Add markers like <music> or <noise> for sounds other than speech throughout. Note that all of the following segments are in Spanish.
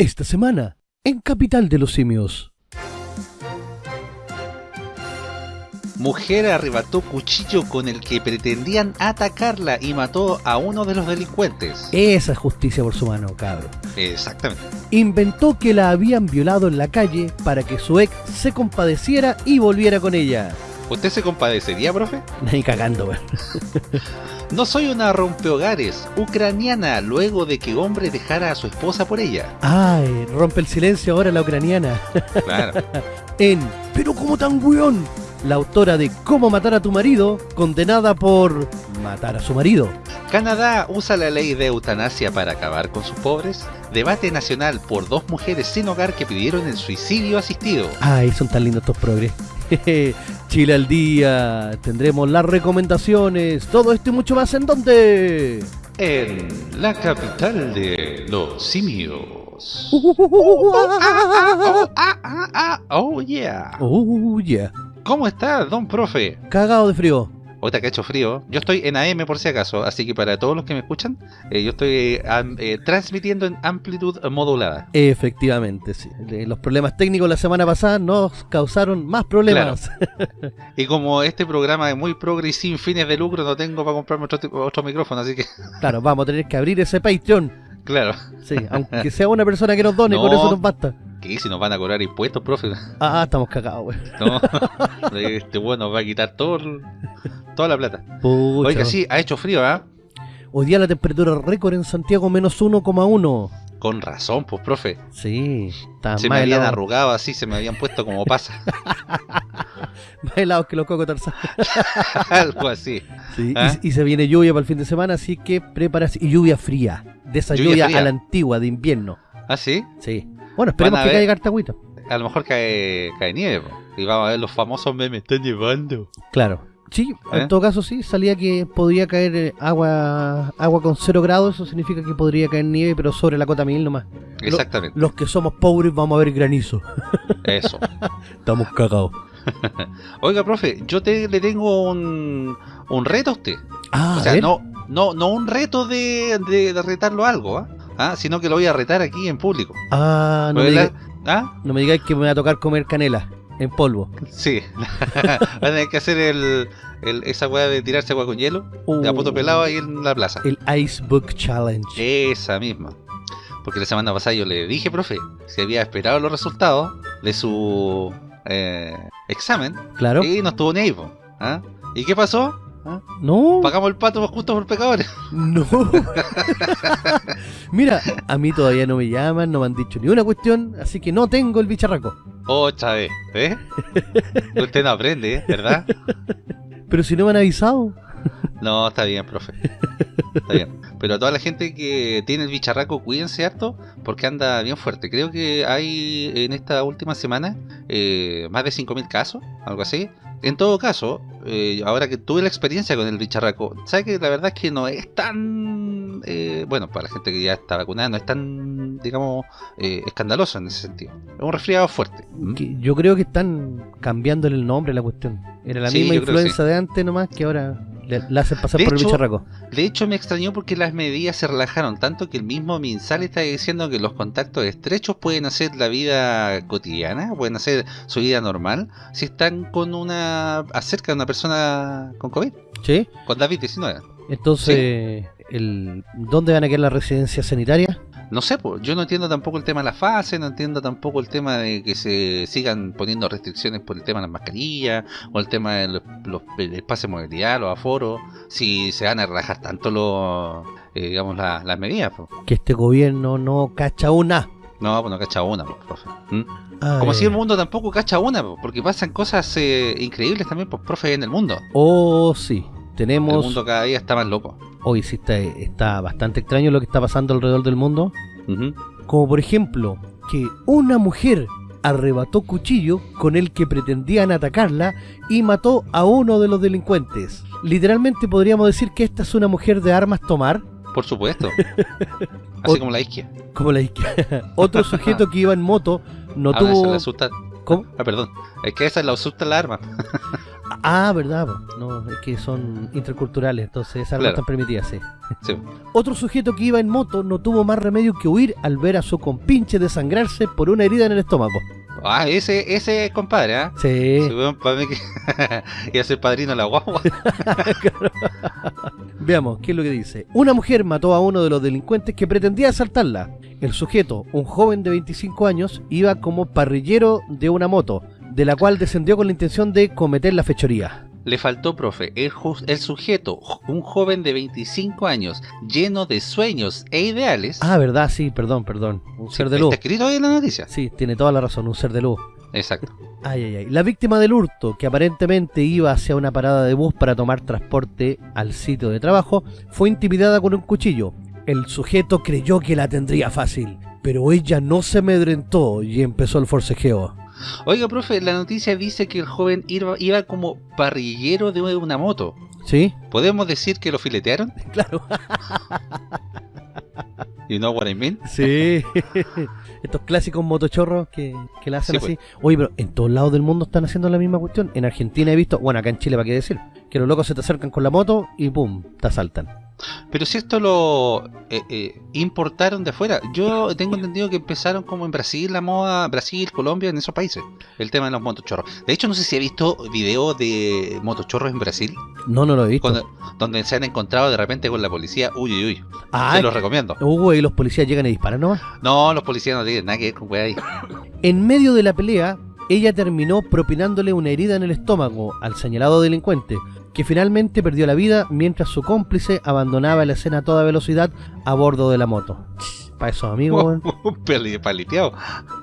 Esta semana, en Capital de los Simios. Mujer arrebató cuchillo con el que pretendían atacarla y mató a uno de los delincuentes. Esa es justicia por su mano, cabrón. Exactamente. Inventó que la habían violado en la calle para que su ex se compadeciera y volviera con ella. ¿Usted se compadecería, profe? Ni cagando, weón. <laughs> No soy una rompehogares ucraniana luego de que hombre dejara a su esposa por ella. Ay, rompe el silencio ahora la ucraniana. Claro. <laughs> en Pero como tan weón, la autora de Cómo matar a tu marido, condenada por matar a su marido. Canadá usa la ley de eutanasia para acabar con sus pobres. Debate nacional por dos mujeres sin hogar que pidieron el suicidio asistido. Ay, son tan lindos estos progres. <laughs> Chile al día, tendremos las recomendaciones, todo esto y mucho más en donde... En la capital de los simios. Oh yeah. Oh yeah. ¿Cómo está, don profe? Cagado de frío. Ahorita que ha hecho frío, yo estoy en AM por si acaso, así que para todos los que me escuchan, eh, yo estoy am- eh, transmitiendo en amplitud modulada. Efectivamente, sí. Los problemas técnicos la semana pasada nos causaron más problemas. Y como este programa es muy progre y sin fines de lucro, no tengo para comprarme otro, otro micrófono, así que, <laughs> Claro, vamos a tener que abrir ese Patreon. claro. Sí, aunque sea una persona que nos done, No. con eso nos basta. ¿Qué? Si nos van a cobrar impuestos, profe. Ah, estamos cagados, güey. <laughs> No, este bueno nos va a quitar todo, toda la plata. Pucha. Oiga, sí, ha hecho frío, ¿ah? Hoy día la temperatura récord en Santiago menos 1,1. Con razón, pues, profe. Sí, está Se me habían helado, arrugado así, se me habían puesto como pasa. <laughs> más helado que los cocos Tarzán. <laughs> Algo así. Sí, ¿Ah? y, y se viene lluvia para el fin de semana, así que prepárate. Y lluvia fría. De esa Lluvia a la antigua, de invierno. ¿Ah, sí? Sí. Bueno, esperemos que ver- caiga harta agüita. A lo mejor cae, cae nieve, po. Y vamos a ver los famosos memes. Está nevando. Claro. Sí, ¿Eh? en todo caso sí, salía que podría caer eh, agua agua con cero grados, eso significa que podría caer nieve, pero sobre la cota mil nomás. Exactamente. Los que somos pobres vamos a ver granizo. Eso. <laughs> Estamos cagados. <laughs> Oiga, profe, yo te, le tengo un, un reto a usted. Ah, o sea, no, no, no un reto de, de, de retarlo a algo, ¿ah? ¿Ah? Sino que lo voy a retar aquí en público. Ah, no me, diga- ¿Ah? no me digáis que me va a tocar comer canela en polvo. Sí. <laughs> Van a tener que hacer el, el- esa weá de tirarse agua con hielo. De a poto Uh, pelado ahí en la plaza. El Ice Book Challenge. Esa misma. Porque la semana pasada yo le dije, profe, si había esperado los resultados de su eh, examen Claro. y no estuvo ni ahí. ¿Ah? ¿Y qué pasó? ¿Ah? No. Pagamos el pato justo por pecadores. No. <laughs> Mira, a mí todavía no me llaman, no me han dicho ni una cuestión, así que no tengo el bicharraco. Otra vez, ¿eh? Usted no aprende, ¿eh? ¿verdad? Pero si no me han avisado. No, está bien, profe. Está bien. Pero a toda la gente que tiene el bicharraco, cuídense harto porque anda bien fuerte. Creo que hay en esta última semana eh, más de 5.000 casos, algo así. En todo caso, eh, ahora que tuve la experiencia con el bicharraco, ¿sabes que la verdad es que no es tan... eh, bueno, para la gente que ya está vacunada, no es tan, digamos, eh, escandaloso en ese sentido. Es un resfriado fuerte. ¿Mm? Yo creo que están cambiándole el nombre a la cuestión. Era la Sí, misma influenza de antes nomás que ahora le, la hacen pasar De por el hecho, bicharraco. De hecho, me extrañó porque las medidas se relajaron tanto que el mismo Minsal está diciendo que los contactos estrechos pueden hacer la vida cotidiana, pueden hacer su vida normal, si están con una acerca de una persona con COVID, ¿Sí? con COVID-19. Entonces, el, ¿dónde van a quedar las residencias sanitarias? No sé, pues, yo no entiendo tampoco el tema de la fase, no entiendo tampoco el tema de que se sigan poniendo restricciones por el tema de las mascarillas, o el tema del los, el espacio de movilidad, los aforos, si se van a relajar tanto los, eh, digamos, la- las medidas. pues. Que este gobierno no cacha una. No, pues no cacha una, pues, profe. ¿Mm? Como si el mundo tampoco cacha una, po, porque pasan cosas eh, increíbles también, pues, profe, en el mundo. Oh, sí. El Tenemos... mundo cada día está más loco. Hoy sí está, está bastante extraño lo que está pasando alrededor del mundo. Como por ejemplo, que una mujer arrebató cuchillo con el que pretendían atacarla y mató a uno de los delincuentes. Literalmente podríamos decir que esta es una mujer de armas tomar, Por supuesto. <laughs> Así como la isquia. como la izquierda. <laughs> Otro sujeto que iba en moto no Ah, tuvo... le asusta. ¿Cómo? Ah, perdón. Es que esa le asusta la arma. Ah, verdad, no, es que son interculturales, entonces esas Claro. están permitidas, sí. Sí. Otro sujeto que iba en moto no tuvo más remedio que huir al ver a su compinche desangrarse por una herida en el estómago. Ah, ese, ese compadre, ¿ah? Sí, Sí, <laughs> a ser padrino la guagua. <laughs> veamos, ¿qué es lo que dice? Una mujer mató a uno de los delincuentes que pretendía asaltarla. El sujeto, un joven de 25 años, iba como parrillero de una moto, de la cual descendió con la intención de cometer la fechoría. Le faltó, profe, el, sujeto, un joven de 25 años, lleno de sueños e ideales. Ah, verdad, sí, perdón, perdón. Un ser de luz. Está escrito ahí en la noticia. Sí, tiene toda la razón, un ser de luz. Exacto. Ay, ay, ay. La víctima del hurto, que aparentemente iba hacia una parada de bus para tomar transporte al sitio de trabajo, fue intimidada con un cuchillo. El sujeto creyó que la tendría fácil, pero ella no se amedrentó y empezó el forcejeo. Oiga, profe, la noticia dice que el joven iba, iba como parrillero de una moto. ¿Sí? ¿Podemos decir que lo filetearon? <laughs> Claro. You know what I mean? Sí. <laughs> Estos clásicos motochorros que, que la hacen Sí, así. Oye, pero en todos lados del mundo están haciendo la misma cuestión. En Argentina he visto, bueno, acá en Chile, ¿para qué decir? Que los locos se te acercan con la moto y pum, te asaltan. Pero si esto lo eh, eh, importaron de afuera, yo tengo entendido que empezaron como en Brasil, la moda, Brasil, Colombia, en esos países, el tema de los motochorros. De hecho, no sé si ha visto videos de motochorros en Brasil, No, no lo he visto. cuando- donde se han encontrado de repente con la policía. Uy, uy, uy. Ah, Se los recomiendo. Hugo y los policías llegan y disparan nomás. No, los policías no tienen nada que ver con ahí. En medio de la pelea, ella terminó propinándole una herida en el estómago al señalado delincuente, que finalmente perdió la vida mientras su cómplice abandonaba la escena a toda velocidad a bordo de la moto. Para esos amigos, Paliteado.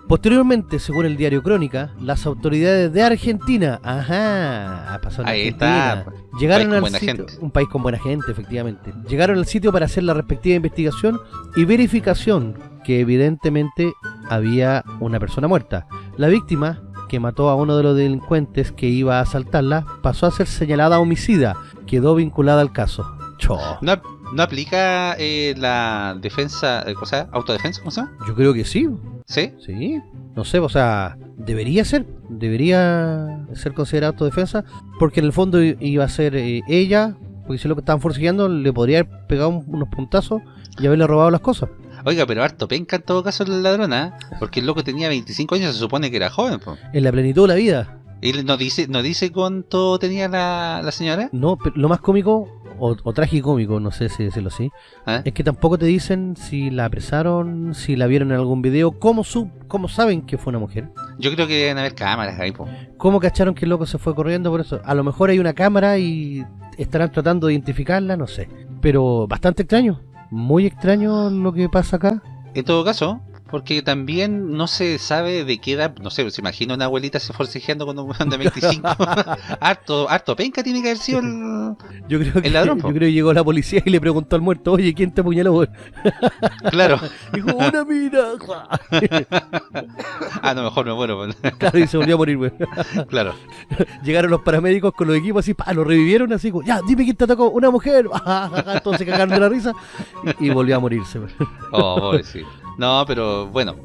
Posteriormente, según el diario Crónica, las autoridades de Argentina, ajá, pasó en Ahí Argentina, está, pues. llegaron País al buena sitio, gente. un país con buena gente, efectivamente, llegaron al sitio para hacer la respectiva investigación y verificación que evidentemente había una persona muerta. La víctima, que mató a uno de los delincuentes que iba a asaltarla, pasó a ser señalada homicida, quedó vinculada al caso. Cho, ¿No, no aplica eh, la defensa, eh, o sea, autodefensa, ¿cómo se llama? yo creo que sí, ¿Sí? Sí, no sé, o sea, debería ser, debería ser considerado autodefensa, porque en el fondo iba a ser eh, ella, porque si lo que estaban forcejeando, le podría haber pegado un- unos puntazos y haberle robado las cosas. Oiga, pero harto penca en todo caso la ladrona, ¿eh? porque el loco tenía 25 años, se supone que era joven, po. En la plenitud de la vida. ¿Y no dice, no dice cuánto tenía la, la señora? No, pero lo más cómico, o, o tragicómico, no sé si decirlo así, ¿Ah? es que tampoco te dicen si la apresaron, si la vieron en algún video, cómo, sub, cómo saben que fue una mujer. Yo creo que deben haber cámaras ahí, po. ¿Cómo cacharon que el loco se fue corriendo por eso? A lo mejor hay una cámara y estarán tratando de identificarla, no sé. Pero bastante extraño. Muy extraño lo que pasa acá. En todo caso, porque también no se sabe de qué edad, no sé, se imagina una abuelita se forcejeando con un weón de 25. <laughs> <laughs> harto, harto penca tiene que haber sido el... <laughs> Yo creo que, El ladrón, yo creo que llegó la policía y le preguntó al muerto, oye, ¿quién te apuñaló? güey?" Claro. Dijo, una mina. Ah, no, mejor me muero. pues. claro, y se volvió a morir, güey. claro. Llegaron los paramédicos con los equipos así, pa, lo revivieron así, ya, dime quién te atacó, una mujer. Se cagaron de la risa y, y volvió a morirse. güey. Oh, pobrecito. No, pero bueno,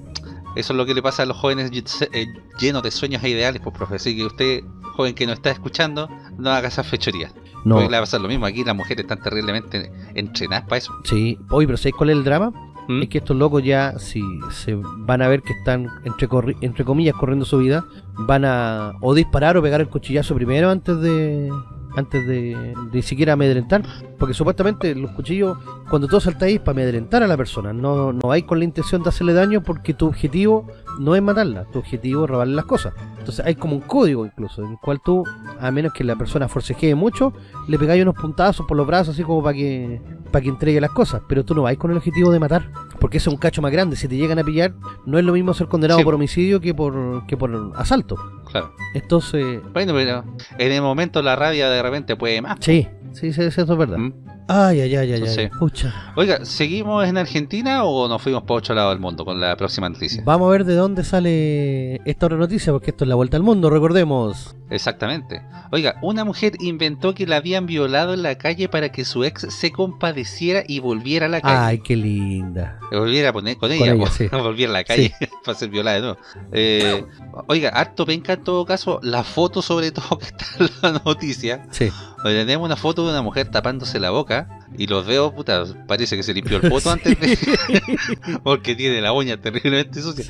eso es lo que le pasa a los jóvenes eh, llenos de sueños e ideales, pues profe. Así que usted, joven que nos está escuchando, no haga esas fechorías. No, Porque le va a pasar lo mismo. Aquí las mujeres están terriblemente entrenadas para eso. sí. Oye, pero ¿sabéis cuál es el drama? ¿Mm? Es que estos locos ya, si se van a ver que están, entre, corri- entre comillas, corriendo su vida, van a o disparar o pegar el cuchillazo primero antes de antes de, de siquiera amedrentar. Porque supuestamente los cuchillos, cuando tú saltáis, para amedrentar a la persona. No, no vais con la intención de hacerle daño porque tu objetivo no es matarla, tu objetivo es robarle las cosas. Entonces hay como un código incluso, en el cual tú, a menos que la persona forcejee mucho, le pegáis unos puntazos por los brazos así como para que para que entregue las cosas, pero tú no vais con el objetivo de matar, porque ese es un cacho más grande, si te llegan a pillar, no es lo mismo ser condenado Sí. por homicidio que por que por asalto. Claro. Entonces, Bueno, pero en el momento la rabia de repente puede más. sí, sí, sí, eso es verdad. ¿Mm? Ay, ay, ay, ay, ay. Entonces-. Oiga, ¿seguimos en Argentina o nos fuimos para otro lado del mundo con la próxima noticia? Vamos a ver de dónde sale esta otra noticia, porque esto es la vuelta al mundo, recordemos. Exactamente. Oiga, una mujer inventó que la habían violado en la calle para que su ex se compadeciera y volviera a la calle. Ay, qué linda. Volviera a poner con ella, sí. <laughs> volviera a la calle <laughs> para ser violada de nuevo. Eh, oiga, harto penca en todo caso, la foto sobre todo <laughs> que está en la noticia. Sí. donde tenemos una foto de una mujer tapándose la boca y los dedos, puta, parece que se limpió el poto antes de... <laughs> porque tiene la uña terriblemente sucia.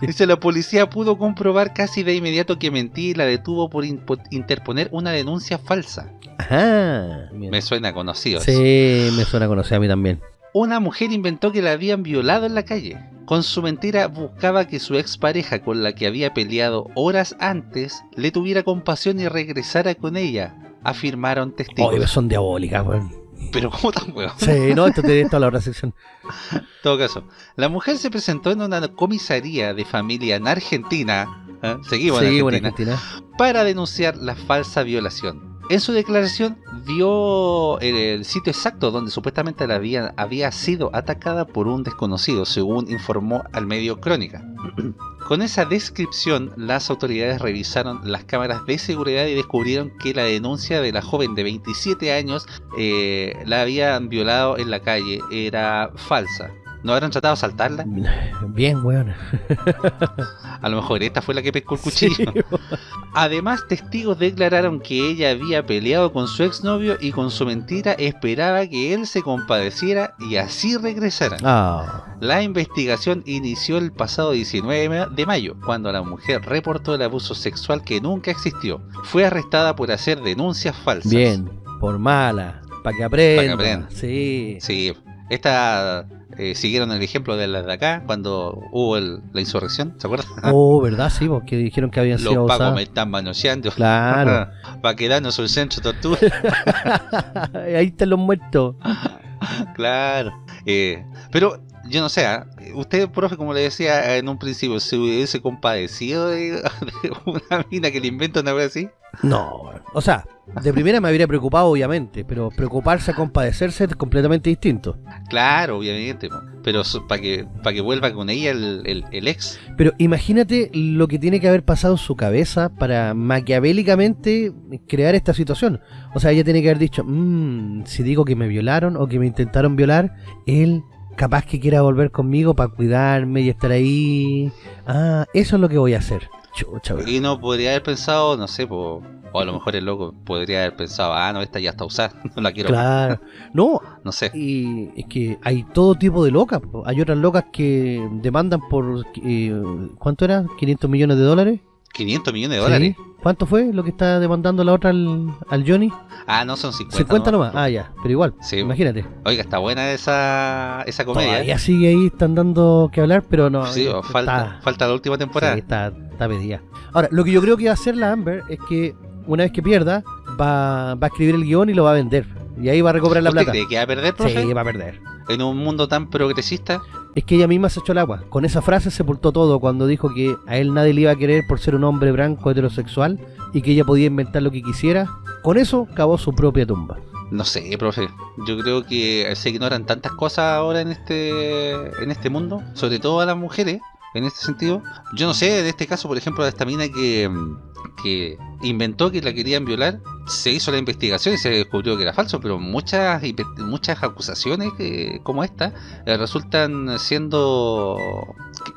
Dice, la policía pudo comprobar casi de inmediato que mentí y la detuvo por interponer una denuncia falsa. Ajá. Me suena conocido. eso. Sí, me suena conocido a mí también. Una mujer inventó que la habían violado en la calle. Con su mentira buscaba que su expareja con la que había peleado horas antes le tuviera compasión y regresara con ella, afirmaron testigos. Oye, son diabólicas, weón. Pero ¿cómo tan huevón? Sí, no, esto tiene toda la otra sección. En todo caso, la mujer se presentó en una comisaría de familia en Argentina, ¿eh? seguimos en Sí, buena Argentina, Argentina. para denunciar la falsa violación. En su declaración dio el, el sitio exacto donde supuestamente la había, había sido atacada por un desconocido, según informó al medio Crónica. Con esa descripción, las autoridades revisaron las cámaras de seguridad y descubrieron que la denuncia de la joven de 27 años eh, la habían violado en la calle era falsa. ¿No habrán tratado de asaltarla? <laughs> Bien, weón. <laughs> A lo mejor esta fue la que pescó el cuchillo. <laughs> Sí. Además, testigos declararon que ella había peleado con su exnovio y con su mentira esperaba que él se compadeciera y así regresaran. Ah, La investigación inició el pasado 19 de mayo, cuando la mujer reportó el abuso sexual que nunca existió. Fue arrestada por hacer denuncias falsas. bien. Por mala. Para que aprenda. aprenda. Sí. Sí, esta eh, siguieron el ejemplo de las de acá cuando hubo el- la insurrección, ¿se acuerdan? <laughs> Oh, ¿verdad? Sí, porque dijeron que habían Los sido pagos me están manoseando. Claro. <laughs> Para quedarnos el centro tortura. <laughs> Ahí están los muertos. Claro. Eh, pero yo no sé, ¿ah? usted, profe, como le decía en un principio, ¿se hubiese compadecido de, <laughs> de una mina que le inventa una vez así? No, o sea, de primera me habría preocupado, obviamente, pero preocuparse a compadecerse es completamente distinto. Claro, obviamente, pero para que, para que vuelva con ella el, el- el ex. Pero imagínate lo que tiene que haber pasado en su cabeza para maquiavélicamente crear esta situación. O sea, ella tiene que haber dicho, "Mm, si digo que me violaron o que me intentaron violar, él capaz que quiera volver conmigo para cuidarme y estar ahí. Ah, eso es lo que voy a hacer. Chucha. Y no podría haber pensado, no sé, po, o a lo mejor el loco podría haber pensado, ah, no, esta ya está usada, <laughs> no la quiero, Claro. No, no sé. y es que hay todo tipo de locas. po. Hay otras locas que demandan por... eh, ¿Cuánto era? ¿500 millones de dólares? 500 millones de dólares. Sí. ¿Cuánto fue lo que está demandando la otra al, al Johnny? Ah, no son 50. 50 nomás. nomás. Ah, ya, pero igual. Sí. Imagínate. Oiga, está buena esa, esa comedia. Todavía sigue ahí, están dando que hablar, pero no. Sí, está- falta, falta la última temporada. sí, está, está pedida. Ahora, lo que yo creo que va a hacer la Amber es que una vez que pierda, va, va a escribir el guion y lo va a vender. Y ahí va a recuperar la ¿Usted plata. cree que va a perder, profe? Sí, va a perder. En un mundo tan progresista. Es que ella misma se echó el agua. Con esa frase sepultó todo cuando dijo que a él nadie le iba a querer por ser un hombre blanco heterosexual y que ella podía inventar lo que quisiera. Con eso cavó su propia tumba. No sé, profe. Yo creo que se ignoran tantas cosas ahora en este en este mundo, sobre todo a las mujeres, en este sentido. Yo no sé, en este caso, por ejemplo, a esta mina que, que inventó que la querían violar, se hizo la investigación y se descubrió que era falso, pero muchas muchas acusaciones eh, como esta eh, resultan siendo,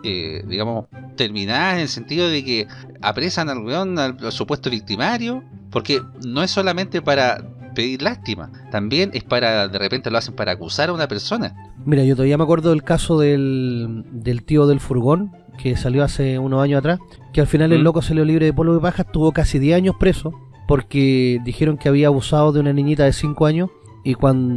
eh, digamos, terminadas en el sentido de que apresan al, al supuesto victimario, porque no es solamente para pedir lástima, también es para, de repente lo hacen para acusar a una persona. Mira, yo todavía me acuerdo del caso del, del tío del furgón que salió hace unos años atrás, que al final el Mm. loco salió libre de polvo y paja, estuvo casi 10 años preso porque dijeron que había abusado de una niñita de 5 años y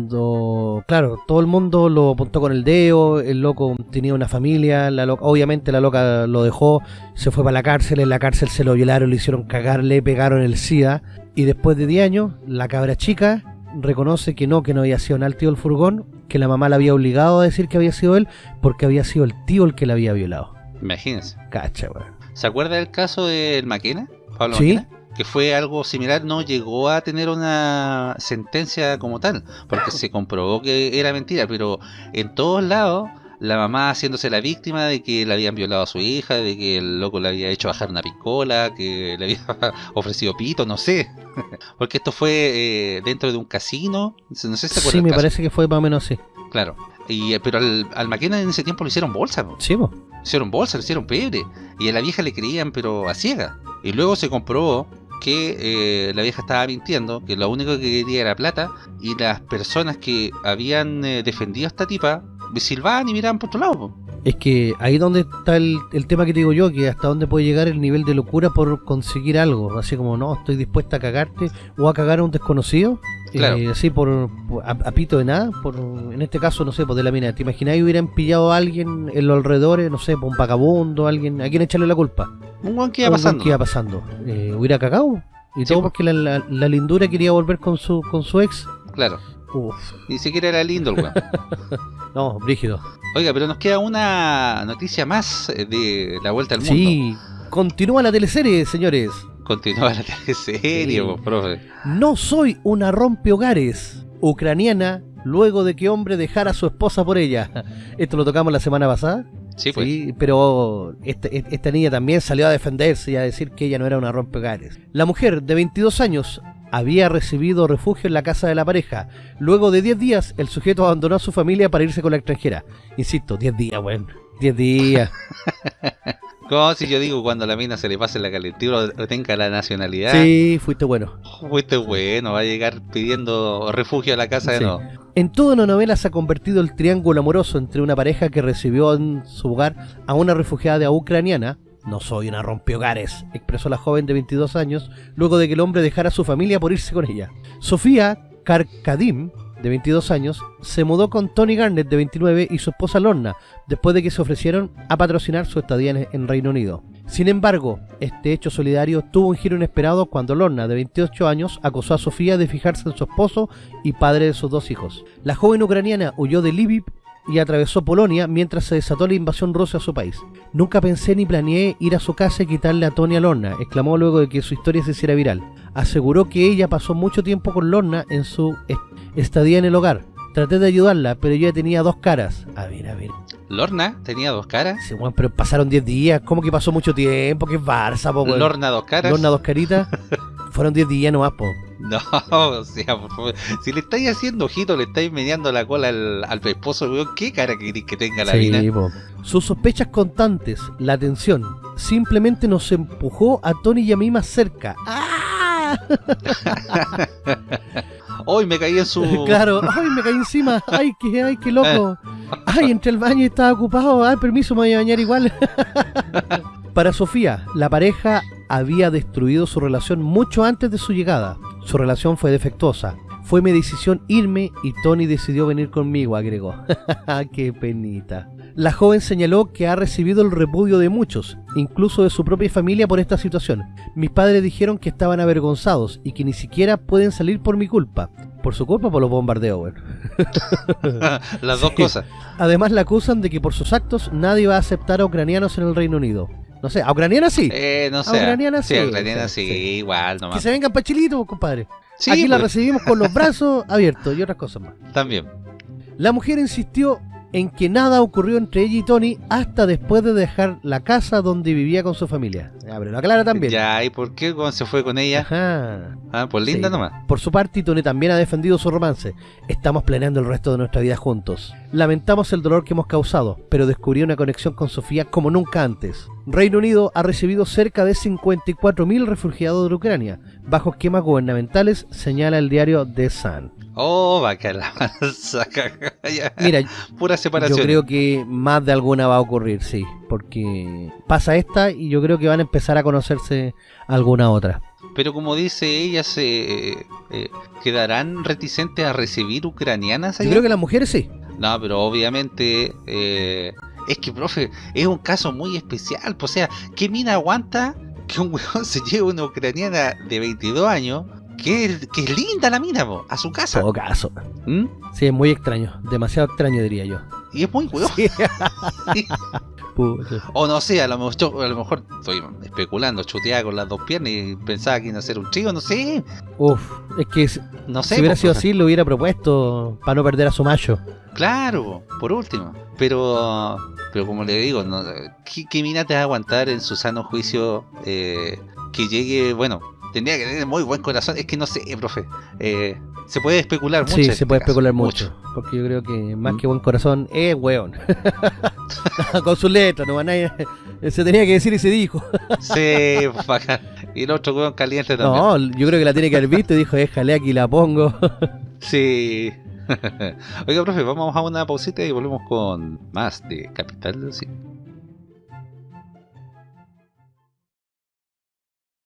cuando, claro, todo el mundo lo apuntó con el dedo, el loco tenía una familia, la loca- obviamente la loca lo dejó, se fue para la cárcel, en la cárcel se lo violaron, le hicieron cagar, le pegaron el SIDA y después de 10 años la cabra chica reconoce que no, que no había sido nada el tío del furgón, que la mamá la había obligado a decir que había sido él porque había sido el tío el que la había violado. Imagínense. Cacha, weón. ¿Se acuerda del caso del Maquena? Pablo Sí. Maquena? Que fue algo similar, no llegó a tener una sentencia como tal, porque se comprobó que era mentira, pero en todos lados la mamá haciéndose la víctima de que le habían violado a su hija, de que el loco le había hecho bajar una picola, que le había <laughs> ofrecido pito, no sé. <laughs> Porque esto fue eh, dentro de un casino, no sé si se. Sí, me caso. parece que fue más o menos así. Claro. Y, eh, pero al, al McKenna en ese tiempo lo hicieron bolsa, po. Sí. Hicieron bolsa, le hicieron pebre. Y a la vieja le creían, pero a ciega. Y luego se comprobó que eh, la vieja estaba mintiendo, que lo único que quería era plata. Y las personas que habían eh, defendido a esta tipa silbaban y miraban por otro lado. Es que ahí donde está el, el tema que te digo yo, que hasta dónde puede llegar el nivel de locura por conseguir algo. Así como, no, estoy dispuesta a cagarte o a cagar a un desconocido. Claro. Eh, así por, por- a, a pito de nada. por En este caso, no sé, por de la mina. ¿Te imagináis hubieran pillado a alguien en los alrededores, no sé, por un vagabundo, alguien, a quién echarle la culpa? Un guan que iba Un pasando. que iba pasando. Eh, hubiera cagado. Y Sí, todo po. porque la, la- la lindura quería volver con su, con su ex. Claro. Uf, Ni siquiera era lindo el weón. <laughs> no, brígido. Oiga, pero nos queda una noticia más eh, de la vuelta al mundo. Sí, continúa la teleserie, señores. Continúa la teleserie, Sí. profe. No soy una rompehogares ucraniana luego de que hombre dejara a su esposa por ella. Esto lo tocamos la semana pasada. Sí, pues. Sí, pero este- esta niña también salió a defenderse y a decir que ella no era una rompehogares. La mujer de 22 años había recibido refugio en la casa de la pareja. Luego de 10 días, el sujeto abandonó a su familia para irse con la extranjera. Insisto, 10 días, weón. 10 días. <laughs> Como si yo digo cuando la mina se le pase la calentura o tenga la nacionalidad. Sí, fuiste bueno. Fuiste bueno, va a llegar pidiendo refugio a la casa de nuevo. En toda una novela se ha convertido el triángulo amoroso entre una pareja que recibió en su hogar a una refugiada ucraniana. No soy una rompehogares, expresó la joven de 22 años, luego de que el hombre dejara a su familia por irse con ella. Sofía Karkadim, de 22 años, se mudó con Tony Garnett, de 29, y su esposa Lorna, después de que se ofrecieron a patrocinar su estadía en, Reino Unido. Sin embargo, este hecho solidario tuvo un giro inesperado cuando Lorna, de 28 años, acusó a Sofía de fijarse en su esposo y padre de sus dos hijos. La joven ucraniana huyó de Lviv y atravesó Polonia mientras se desató la invasión rusa a su país. Nunca pensé ni planeé ir a su casa y quitarle a Tony a Lorna, exclamó luego de que su historia se hiciera viral. Aseguró que ella pasó mucho tiempo con Lorna en su est- estadía en el hogar. Traté de ayudarla, pero ella tenía dos caras. A ver, a ver. Lorna tenía dos caras. Sí, weón, pero pasaron 10 días. ¿Cómo que pasó mucho tiempo? ¿Qué es Barça, po? Lorna dos caras. Lorna, dos caritas. <laughs> Fueron 10 días nomás, po. No, <laughs> o sea, por favor. Si le estáis haciendo ojito, le estáis mediando la cola al, al esposo, weón, ¿qué cara queréis que tenga la Sí, mina? po. Sus sospechas constantes, la tensión, simplemente nos empujó a Tony y a mí más cerca. ¡Ah! <laughs> Hoy me caí en su. <laughs> Claro, ay, me caí encima, ay, qué, ay, qué loco. Ay, entre el baño y estaba ocupado, ay, permiso, me voy a bañar igual. Para Sofía, la pareja había destruido su relación mucho antes de su llegada. Su relación fue defectuosa. Fue mi decisión irme y Tony decidió venir conmigo, agregó. <laughs> ¡Qué penita! La joven señaló que ha recibido el repudio de muchos, incluso de su propia familia por esta situación. Mis padres dijeron que estaban avergonzados y que ni siquiera pueden salir por mi culpa. Por su culpa por los bombardeos. <laughs> Las dos Sí. cosas. Además la acusan de que por sus actos nadie va a aceptar a ucranianos en el Reino Unido. No sé, a ucranianas sí. Eh, no sé. ucraniana sí. sí, a ucraniana sí, igual que nomás. se vengan para Chilito, compadre. Sí, Aquí la pues, recibimos con los brazos <laughs> abiertos y otras cosas más. también. La mujer insistió en que nada ocurrió entre ella y Tony hasta después de dejar la casa donde vivía con su familia. Ya, pero lo aclara también. Ya, ¿y por qué cuando se fue con ella? Ajá. Ah, pues linda Sí. nomás. Por su parte, Tony también ha defendido su romance. Estamos planeando el resto de nuestra vida juntos. Lamentamos el dolor que hemos causado, pero descubrí una conexión con Sofía como nunca antes. Reino Unido ha recibido cerca de 54.000 refugiados de Ucrania, bajo esquemas gubernamentales, señala el diario The Sun. Oh, va a caer la. <laughs> Mira, Pura separación. yo creo que más de alguna va a ocurrir, sí, porque pasa esta y yo creo que van a empezar a conocerse alguna otra. Pero como dice ella, se eh, eh, quedarán reticentes a recibir ucranianas Yo allá? creo que las mujeres sí. No, pero obviamente eh, es que, profe, es un caso muy especial. pues, O sea, ¿qué mina aguanta que un <laughs> weón se lleve una ucraniana de 22 años? Que es linda la mina, po, a su casa. todo caso. ¿Mm? Sí, es muy extraño, demasiado extraño diría yo. Y es muy. <laughs> Sí. Pucha. O no sé, a lo mejor, a lo mejor estoy especulando, chuteaba con las dos piernas y pensaba que iba a ser un chico, no sé. Uf, es que si No sé. si hubiera sido así, lo hubiera propuesto para no perder a su macho. Claro, por último. Pero, pero como le digo, no, ¿qué, qué mina te va a aguantar en su sano juicio eh, que llegue, bueno, tendría que tener muy buen corazón. Es que no sé, profe. Eh, se puede especular mucho. Sí, se este puede caso, especular mucho, Porque yo creo que más que buen corazón es weón. <laughs> Con su letra, no nadie, se tenía que decir y se dijo. <laughs> Sí, bacán. Y el otro weón caliente también. No, yo creo que la tiene que haber visto y dijo, déjale aquí la pongo. <laughs> Sí. Oiga, profe, vamos a una pausita y volvemos con más de Capital del Cine.